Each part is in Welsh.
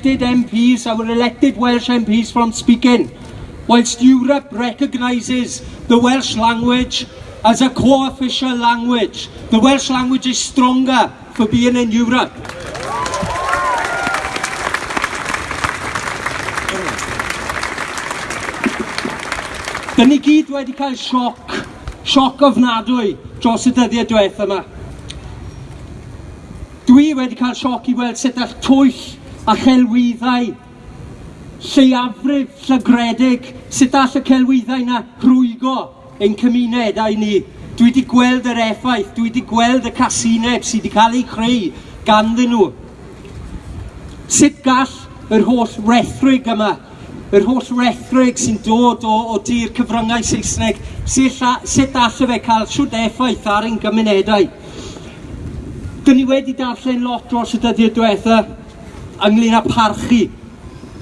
elected MPs, our elected Welsh MPs from speaking, whilst Europe recognises the Welsh language as a co-official language. The Welsh language is stronger for being in Europe. Dyn ni gyd wedi cael sioc, sioc ofnadwy dros y dyddiau diwethaf yma. Dwi wedi cael sioc i weld sut all twyll a chelwyddau lleiafrif llygredig sut all y celwyddau yna rhwygo ein cymunedau ni. Dwi wedi gweld yr effaith, dwi wedi gweld y casineb sydd wedi cael ei creu ganddyn nhw. Sut gall yr holl rethrig yma, yr holl rethrig sy'n dod o, o dir cyfryngau Saesneg, sut, sut all y fe cael siwt effaith ar ein gymunedau? Dyn ni wedi darllen lot dros y dyddiau diwethaf ynglyn â parchu,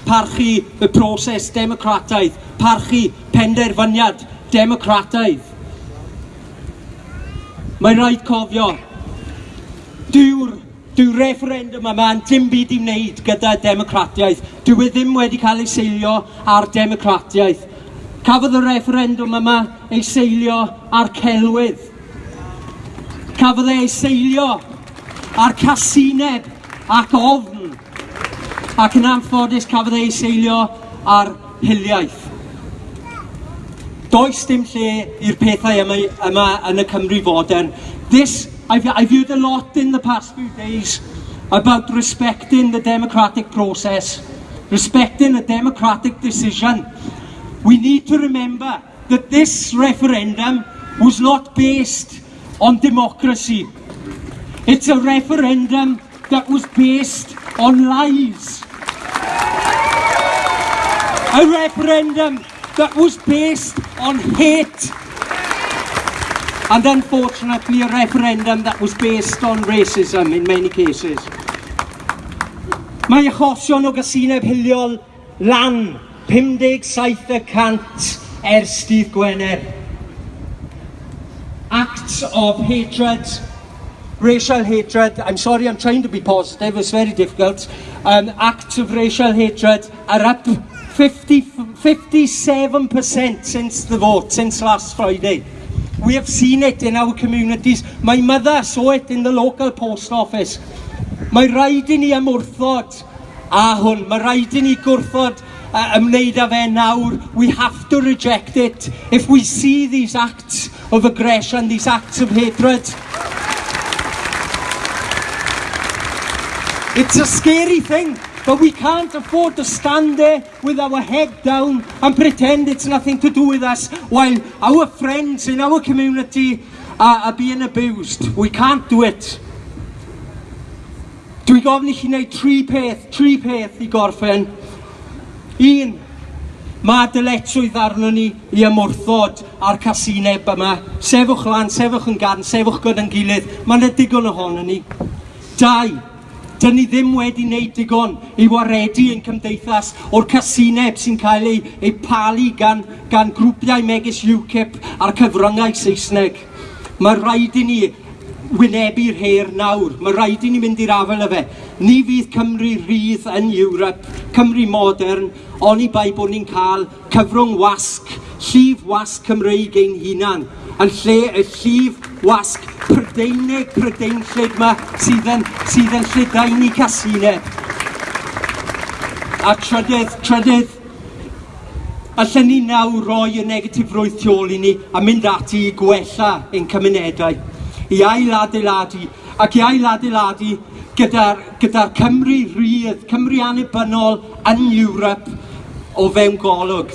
parchu y broses democrataidd, parchu penderfyniad democrataidd. Mae'n rhaid cofio, dyw'r dyw referendum yma'n dim byd i wneud gyda democratiaeth. Dyw e ddim wedi cael ei seilio ar democratiaeth. Cafodd y referendum yma ei seilio ar celwydd. Cafodd e ei seilio ar casineb ac ofn ac yn anffodus cafodd ei seilio ar hiliaeth. Does dim lle i'r pethau yma, yma yn y Cymru fodern. This, I've, I've heard a lot in the past few days about respecting the democratic process, respecting a democratic decision. We need to remember that this referendum was not based on democracy. It's a referendum that was based on lies a referendum that was based on hate and unfortunately a referendum that was based on racism in many cases. Mae achosion o gysineb hiliol lan 57% ers dydd Gwener. Acts of hatred, racial hatred, I'm sorry I'm trying to be positive, it's very difficult, um, acts of racial hatred are up 50, 57% since the vote, since last Friday. We have seen it in our communities. My mother saw it in the local post office. Mae rhaid i ni ymwrthod a hwn. Mae rhaid i ni gwrthod uh, ymwneud â fe nawr. We have to reject it. If we see these acts of aggression, these acts of hatred, it's a scary thing. But we can't afford to stand there with our head down and pretend it's nothing to do with us while our friends in our community are, are being abused. We can't do it. Dwi gofyn i chi wneud tri peth, tri peth i gorffen. Un, mae dyletswydd arno ni i ymwrthod ar casineb yma. Sefwch lan, sefwch yn gan, sefwch gyda'n gilydd. Mae'n digon ohono ni. Dau, Dyn ni ddim wedi wneud digon i waredu ein cymdeithas o'r casineb sy'n cael ei, ei palu gan, gan grwpiau megis UKIP a'r cyfryngau Saesneg. Mae rhaid i ni wynebu'r her nawr. Mae rhaid i ni mynd i'r afel y fe. Ni fydd Cymru rydd yn Ewrop, Cymru modern, ond i bai bod ni'n cael cyfrwng wasg, llif wasg Cymreig ein hunan, yn lle y llif wasg Prydeinig, Prydeinllyd yma sydd yn, sydd yn llydain i casinau. A trydydd, trydydd, allan ni nawr roi y negatif roedd tu ôl i ni a mynd ati i gwella ein cymunedau i ailadeiladu ac i ailadeiladu gyda'r gyda Cymru rydd, Cymru annibynnol yn Ewrop o fewn golwg.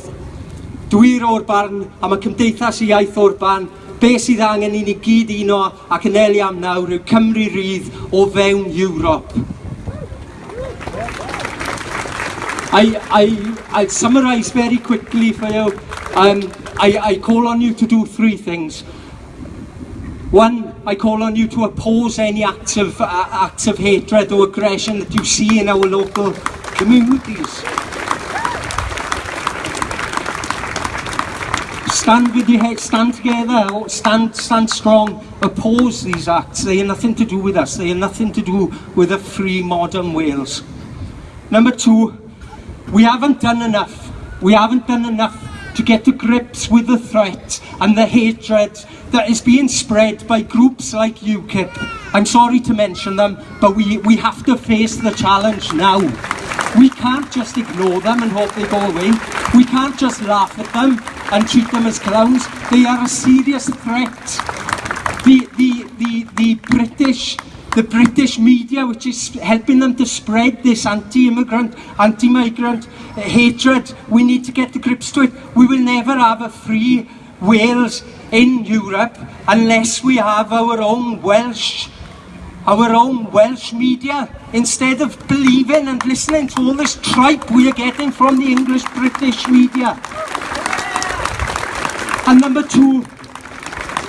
Dwi'r o'r barn a mae Cymdeithas i Iaith o'r barn be sydd angen i ni gyd uno ac yn eli am nawr yw Cymru rydd o fewn Ewrop. I, I, I'll summarize very quickly for you. Um, I, I call on you to do three things. One, I call on you to oppose any acts of, uh, acts of hatred or aggression that you see in our local communities. stand with your head, stand together, stand, stand strong, oppose these acts. They have nothing to do with us. They have nothing to do with a free modern Wales. Number two, we haven't done enough. We haven't done enough to get to grips with the threat and the hatred that is being spread by groups like UKIP. I'm sorry to mention them, but we, we have to face the challenge now. We can't just ignore them and hope they go away. We can't just laugh at them and treat them as clowns. They are a serious threat. The, the, the, the British the British media which is helping them to spread this anti-immigrant, anti-migrant hatred. We need to get grips to it. We will never have a free Wales in Europe unless we have our own Welsh our own Welsh media instead of believing and listening to all this tripe we are getting from the English British media. And number two,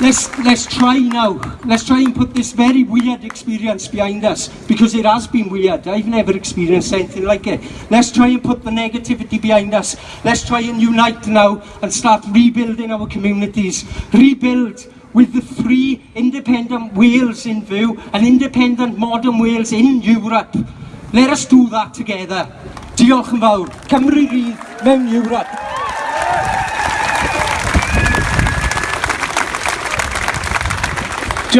let's let's try now. Let's try and put this very weird experience behind us because it has been weird. I've never experienced anything like it. Let's try and put the negativity behind us. Let's try and unite now and start rebuilding our communities. Rebuild with the three independent Wales in view an independent modern Wales in Europe. Let us do that together. Diolch yn fawr. Cymru rydd mewn europe.